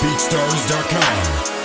BeatStars.com.